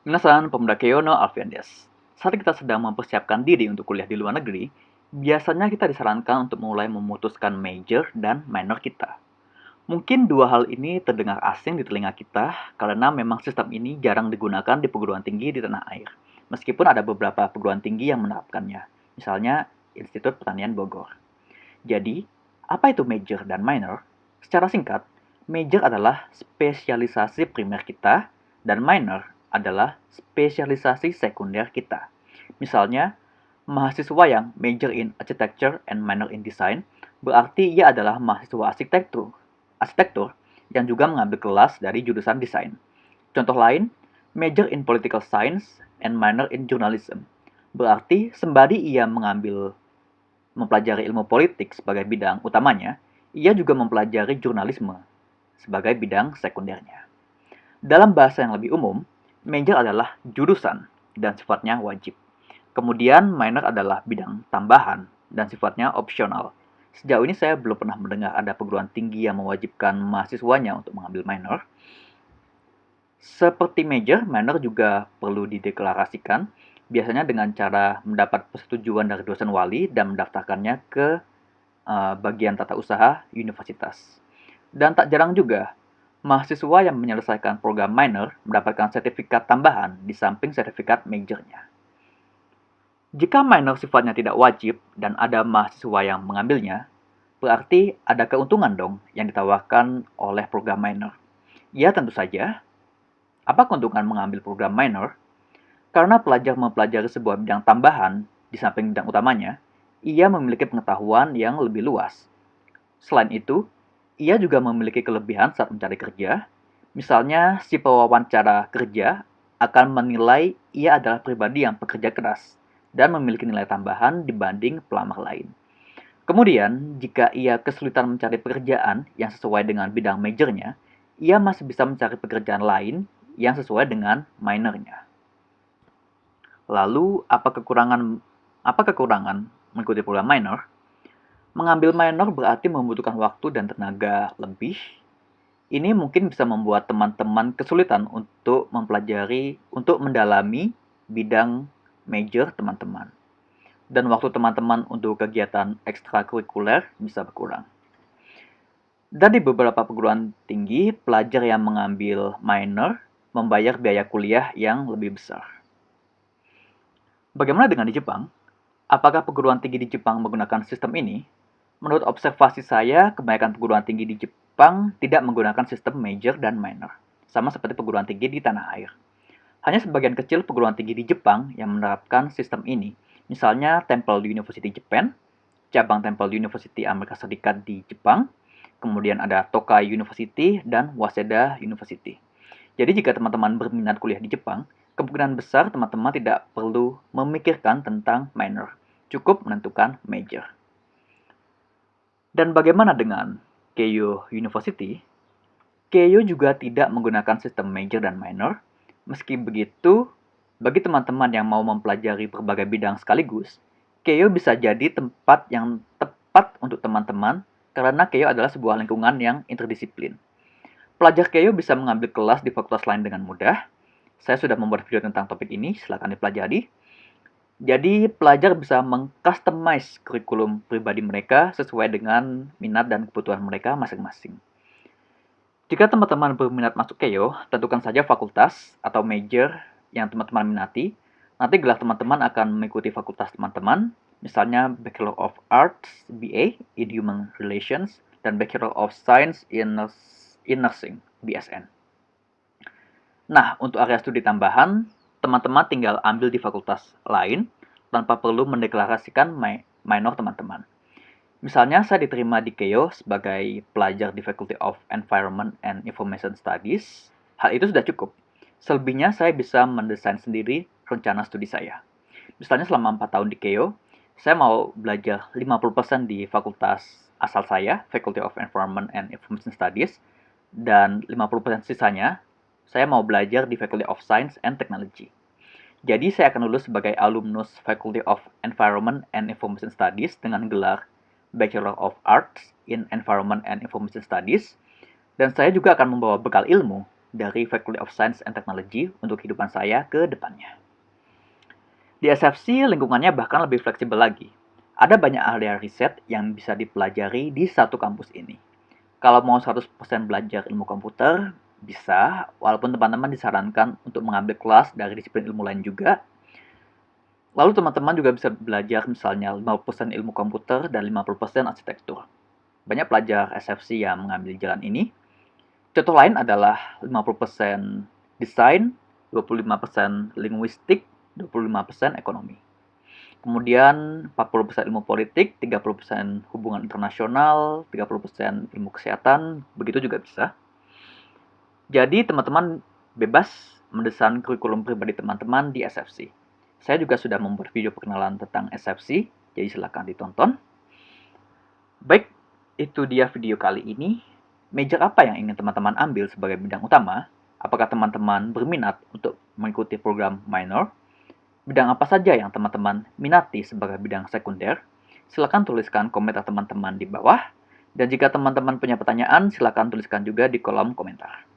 Minasan, pemuda Keono Alfian des. Saat kita sedang mempersiapkan diri untuk kuliah di luar negeri, biasanya kita disarankan untuk mulai memutuskan major dan minor kita. Mungkin dua hal ini terdengar asing di telinga kita karena memang sistem ini jarang digunakan di perguruan tinggi di tanah air. Meskipun ada beberapa perguruan tinggi yang menerapkannya, misalnya Institut Pertanian Bogor. Jadi, apa itu major dan minor? Secara singkat, major adalah spesialisasi primer kita dan minor adalah spesialisasi sekunder kita. Misalnya, mahasiswa yang major in architecture and minor in design berarti ia adalah mahasiswa arsitektur, arsitektur yang juga mengambil kelas dari jurusan desain. Contoh lain, major in political science and minor in journalism. Berarti sembari ia mengambil mempelajari ilmu politik sebagai bidang utamanya, ia juga mempelajari jurnalisme sebagai bidang sekundernya. Dalam bahasa yang lebih umum, major adalah jurusan dan sifatnya wajib. Kemudian minor adalah bidang tambahan dan sifatnya opsional. Sejauh ini saya belum pernah mendengar ada perguruan tinggi yang mewajibkan mahasiswanya untuk mengambil minor. Seperti major, minor juga perlu dideklarasikan, biasanya dengan cara mendapat persetujuan dari dosen wali dan mendaftarkannya ke uh, bagian tata usaha universitas. Dan tak jarang juga, mahasiswa yang menyelesaikan program minor mendapatkan sertifikat tambahan di samping sertifikat majornya. Jika minor sifatnya tidak wajib dan ada mahasiswa yang mengambilnya, berarti ada keuntungan dong yang ditawarkan oleh program minor. Ya tentu saja. Apa keuntungan mengambil program minor? Karena pelajar mempelajari sebuah bidang tambahan di samping bidang utamanya, ia memiliki pengetahuan yang lebih luas. Selain itu, ia juga memiliki kelebihan saat mencari kerja. Misalnya, si pewawancara kerja akan menilai ia adalah pribadi yang pekerja keras dan memiliki nilai tambahan dibanding pelamar lain. Kemudian, jika ia kesulitan mencari pekerjaan yang sesuai dengan bidang majornya, ia masih bisa mencari pekerjaan lain yang sesuai dengan minornya. Lalu, apa kekurangan apa kekurangan mengikuti program minor? Mengambil minor berarti membutuhkan waktu dan tenaga lebih. Ini mungkin bisa membuat teman-teman kesulitan untuk mempelajari, untuk mendalami bidang major teman-teman. Dan waktu teman-teman untuk kegiatan ekstrakurikuler bisa berkurang. Dari beberapa perguruan tinggi, pelajar yang mengambil minor membayar biaya kuliah yang lebih besar. Bagaimana dengan di Jepang? Apakah perguruan tinggi di Jepang menggunakan sistem ini? Menurut observasi saya, kebanyakan perguruan tinggi di Jepang tidak menggunakan sistem major dan minor, sama seperti perguruan tinggi di tanah air. Hanya sebagian kecil perguruan tinggi di Jepang yang menerapkan sistem ini, misalnya Temple University Japan, cabang Temple University Amerika Serikat di Jepang, kemudian ada Tokai University, dan Waseda University. Jadi jika teman-teman berminat kuliah di Jepang, kemungkinan besar teman-teman tidak perlu memikirkan tentang minor, cukup menentukan major. Dan bagaimana dengan Keio University? Keio juga tidak menggunakan sistem major dan minor. Meski begitu, bagi teman-teman yang mau mempelajari berbagai bidang sekaligus, Keio bisa jadi tempat yang tepat untuk teman-teman karena Keio adalah sebuah lingkungan yang interdisiplin. Pelajar Keio bisa mengambil kelas di fakultas lain dengan mudah. Saya sudah membuat video tentang topik ini, silahkan dipelajari. Jadi pelajar bisa mengcustomize kurikulum pribadi mereka sesuai dengan minat dan kebutuhan mereka masing-masing. Jika teman-teman berminat masuk Keio, tentukan saja fakultas atau major yang teman-teman minati. Nanti gelar teman-teman akan mengikuti fakultas teman-teman, misalnya Bachelor of Arts BA in Human Relations dan Bachelor of Science in, Nursing BSN. Nah, untuk area studi tambahan, teman-teman tinggal ambil di fakultas lain tanpa perlu mendeklarasikan minor teman-teman. Misalnya saya diterima di Keio sebagai pelajar di Faculty of Environment and Information Studies. Hal itu sudah cukup. Selebihnya saya bisa mendesain sendiri rencana studi saya. Misalnya selama 4 tahun di Keio, saya mau belajar 50% di fakultas asal saya, Faculty of Environment and Information Studies, dan 50% sisanya saya mau belajar di Faculty of Science and Technology. Jadi saya akan lulus sebagai alumnus Faculty of Environment and Information Studies dengan gelar Bachelor of Arts in Environment and Information Studies. Dan saya juga akan membawa bekal ilmu dari Faculty of Science and Technology untuk kehidupan saya ke depannya. Di SFC, lingkungannya bahkan lebih fleksibel lagi. Ada banyak area riset yang bisa dipelajari di satu kampus ini. Kalau mau 100% belajar ilmu komputer, bisa, walaupun teman-teman disarankan untuk mengambil kelas dari disiplin ilmu lain juga. Lalu teman-teman juga bisa belajar misalnya 50% ilmu komputer dan 50% arsitektur. Banyak pelajar SFC yang mengambil jalan ini. Contoh lain adalah 50% desain, 25% linguistik, 25% ekonomi. Kemudian 40% ilmu politik, 30% hubungan internasional, 30% ilmu kesehatan, begitu juga bisa. Jadi teman-teman bebas mendesain kurikulum pribadi teman-teman di SFC. Saya juga sudah membuat video perkenalan tentang SFC, jadi silahkan ditonton. Baik, itu dia video kali ini. Major apa yang ingin teman-teman ambil sebagai bidang utama? Apakah teman-teman berminat untuk mengikuti program minor? Bidang apa saja yang teman-teman minati sebagai bidang sekunder? Silakan tuliskan komentar teman-teman di bawah. Dan jika teman-teman punya pertanyaan, silakan tuliskan juga di kolom komentar.